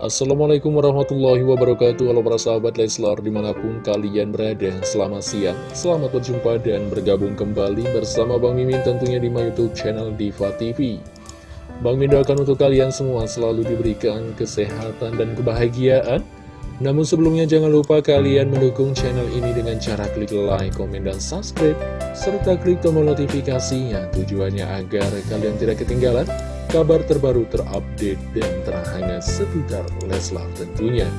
Assalamualaikum warahmatullahi wabarakatuh. Halo para sahabat Leslar di mana pun kalian berada Selamat siang, selamat berjumpa dan bergabung kembali bersama Bang Mimin tentunya di my youtube channel Diva TV Bang Mimin doakan untuk kalian semua selalu diberikan kesehatan dan kebahagiaan. Namun sebelumnya jangan lupa kalian mendukung channel ini dengan cara klik like, komen, dan subscribe serta klik tombol notifikasinya tujuannya agar kalian tidak ketinggalan kabar terbaru terupdate dan terhangat seputar Leslar tentunya.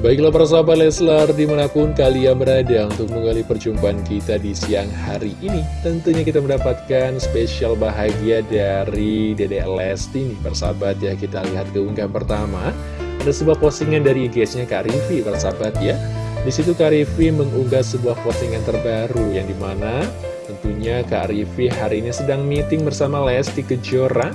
Baiklah para sahabat Leslar, di mana pun kalian berada untuk menggali perjumpaan kita di siang hari ini Tentunya kita mendapatkan spesial bahagia dari Dede Lesti nih persahabat ya Kita lihat keunggahan pertama. Ada sebuah postingan dari IG-nya Kak Rivi persahabat ya. Di situ Kak Rivi mengunggah sebuah postingan terbaru yang di mana tentunya Kak Rivi hari ini sedang meeting bersama Lesti Kejora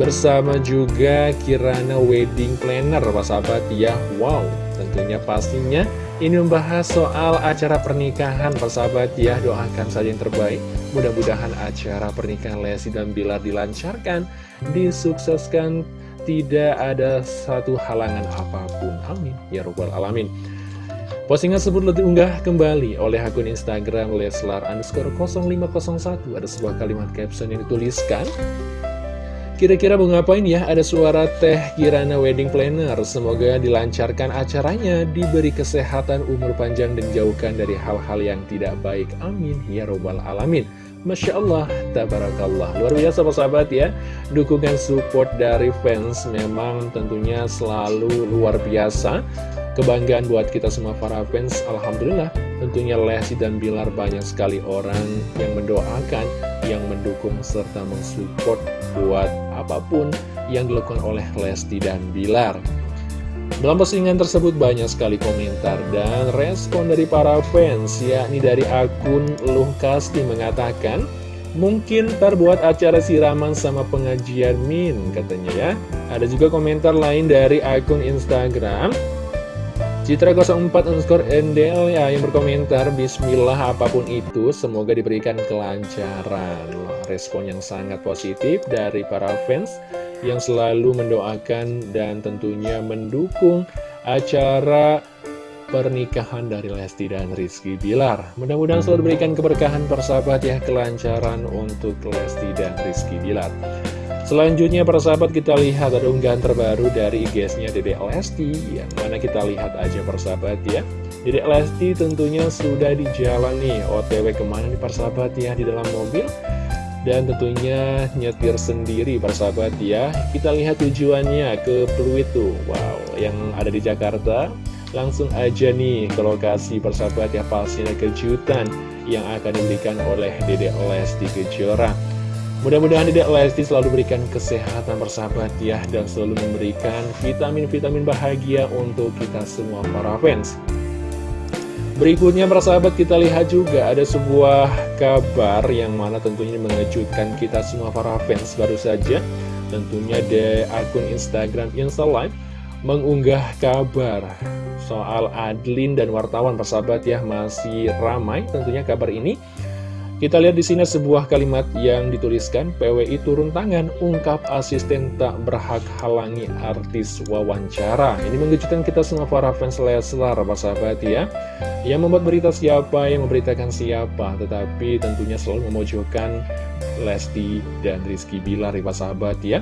bersama juga Kirana Wedding Planner. Pak sahabat ya Wow. Tentunya pastinya ini membahas soal acara pernikahan. Persahabat ya Doakan saja yang terbaik. Mudah-mudahan acara pernikahan Lesti dan Bilar dilancarkan Disukseskan Tidak ada satu halangan apa pun. Amin. Ya Rabbal Alamin Postingan tersebut diunggah kembali oleh akun Instagram Leslar underscore 0501 Ada sebuah kalimat caption yang dituliskan. Kira-kira mau ngapain ya? Ada suara Teh Kirana Wedding Planner. Semoga dilancarkan acaranya Diberi kesehatan, umur panjang, dan jauhkan dari hal-hal yang tidak baik. Amin. Ya Robbal Alamin. Masya Allah, Tabarakallah. Luar biasa sahabat ya. Dukungan support dari fans memang tentunya selalu luar biasa Kebanggaan buat kita semua para fans, Alhamdulillah tentunya Lesti dan Bilar banyak sekali orang yang mendoakan, yang mendukung serta mensupport buat apa pun yang dilakukan oleh Lesti dan Bilar. Dalam postingan tersebut banyak sekali komentar dan respon dari para fans, yakni dari akun Luh Kasti mengatakan, Mungkin terbuat acara siraman sama pengajian Min katanya ya Ada juga komentar lain dari akun Instagram Citra 04 underscore NDL ya yang berkomentar Bismillah apa pun itu semoga diberikan kelancaran. Respon yang sangat positif dari para fans yang selalu mendoakan dan tentunya mendukung acara pernikahan dari Lesti dan Rizky Bilar. Mudah-mudahan selalu diberikan keberkahan persahabat ya kelancaran untuk Lesti dan Rizky Bilar Selanjutnya para sahabat kita lihat ada unggahan terbaru dari IG-nya Dede Lesti. Yang mana kita lihat aja para sahabat ya. Dede Lesti tentunya sudah di jalan nih OTW ke mana nih para sahabat ya di dalam mobil. Dan tentunya nyetir sendiri para sahabat ya. Kita lihat tujuannya ke Pluit tuh. Wow yang ada di Jakarta. Langsung aja nih ke lokasi persahabat ya pastinya kejutan yang akan diberikan oleh Dede Lesti Kejora Mudah-mudahan tidak Lesti selalu berikan kesehatan bersahabat ya Dan selalu memberikan vitamin-vitamin bahagia untuk kita semua para fans. Berikutnya persahabat kita lihat juga ada sebuah kabar yang mana tentunya mengejutkan kita semua para fans. Baru saja Tentunya di akun Instagram Live mengunggah kabar soal Adlin dan wartawan persahabat ya masih ramai. Tentunya kabar ini kita lihat di sini sebuah kalimat yang dituliskan PWI turun tangan ungkap asisten tak berhak halangi artis wawancara. Ini mengejutkan kita semua para fans Leslar, Pak sahabat ya. Yang membuat berita siapa, yang memberitakan siapa, tetapi tentunya selalu memojokkan Lesti dan Rizky Bilar, Pak sahabat ya.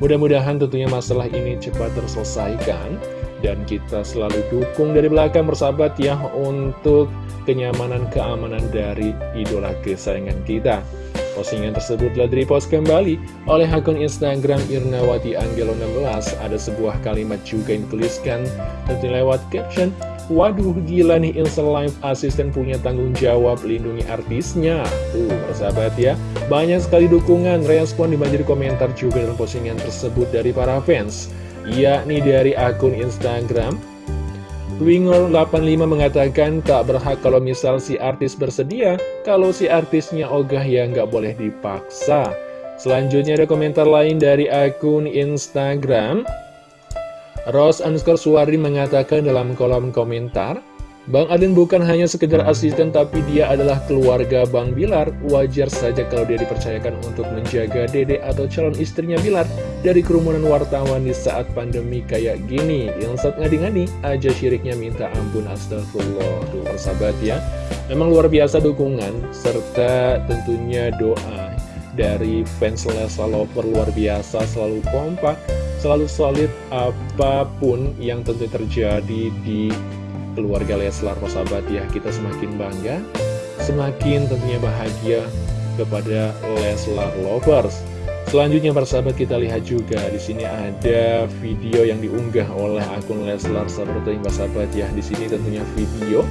Mudah-mudahan tentunya masalah ini cepat terselesaikan dan kita selalu dukung dari belakang bersahabat ya untuk kenyamanan keamanan dari idola kesayangan kita. Postingan tersebut telah direpost kembali oleh akun Instagram Irnawati Anggelo 16. Ada sebuah kalimat juga yang dituliskan tentu lewat caption Waduh gila nih Insta Live Assistant punya tanggung jawab lindungi artisnya Tuh persahabat ya Banyak sekali dukungan respon dibanjiri komentar juga dalam postingan tersebut dari para fans Yakni dari akun Instagram. Wingor85 mengatakan tak berhak kalau misal si artis bersedia Kalau si artisnya ogah ya nggak boleh dipaksa. Selanjutnya ada komentar lain dari akun Instagram. Rose underscore Suwardi mengatakan dalam kolom komentar, Bang Adin bukan hanya sekedar asisten tapi dia adalah keluarga Bang Bilar. Wajar saja kalau dia dipercayakan untuk menjaga dede atau calon istrinya Bilar. dari kerumunan wartawan di saat pandemi kayak gini Yang saat ngadi-ngadi aja syiriknya minta ampun astagfirullah Tuh persahabat ya Memang luar biasa dukungan serta tentunya doa dari fans Leslar Lover luar biasa selalu kompak Selalu solid apa pun yang tentu terjadi di keluarga Leslar persahabat ya Kita semakin bangga Semakin tentunya bahagia kepada Leslar Lovers Selanjutnya persahabat kita lihat juga di sini ada video yang diunggah oleh akun Leslar seperti yang persahabat ya. Di sini tentunya video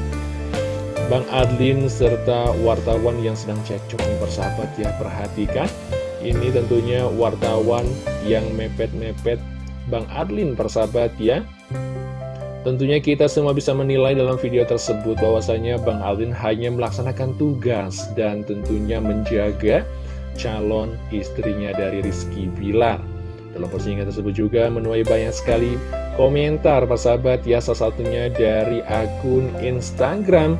Bang Adlin serta wartawan yang sedang cekcok nih persahabat ya. Perhatikan ini tentunya wartawan yang mepet-mepet Bang Adlin persahabat ya. Tentunya kita semua bisa menilai dalam video tersebut bahwasanya Bang Adlin hanya melaksanakan tugas dan tentunya menjaga calon istrinya dari Rizky Bilar. Dalam postingan tersebut juga menuai banyak sekali komentar persahabat ya salah satunya dari akun Instagram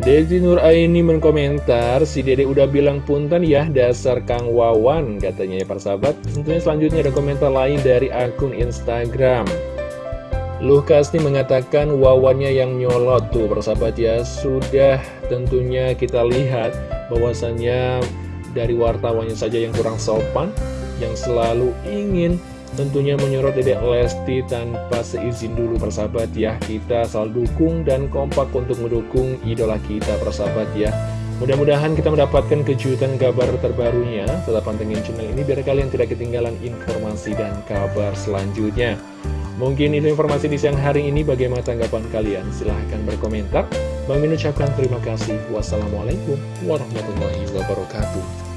Dedi Nur Aini menkomentar, si dede udah bilang punten ya dasar Kang Wawan katanya ya persahabat. Tentunya selanjutnya ada komentar lain dari akun Instagram. Luh Kasni mengatakan wawannya yang nyolot tuh persahabat ya. Sudah tentunya kita lihat bahwasannya dari wartawannya saja yang kurang sopan yang selalu ingin tentunya menyorot Dedek Lesti tanpa seizin dulu persahabat ya. Kita selalu dukung dan kompak untuk mendukung idola kita persahabat ya. Mudah-mudahan kita mendapatkan kejutan kabar terbarunya. Tetap pantengin channel ini biar kalian tidak ketinggalan informasi dan kabar selanjutnya Mungkin itu informasi di siang hari ini. Bagaimana tanggapan kalian? Silahkan berkomentar. Bang Min terima kasih. Wassalamualaikum warahmatullahi wabarakatuh.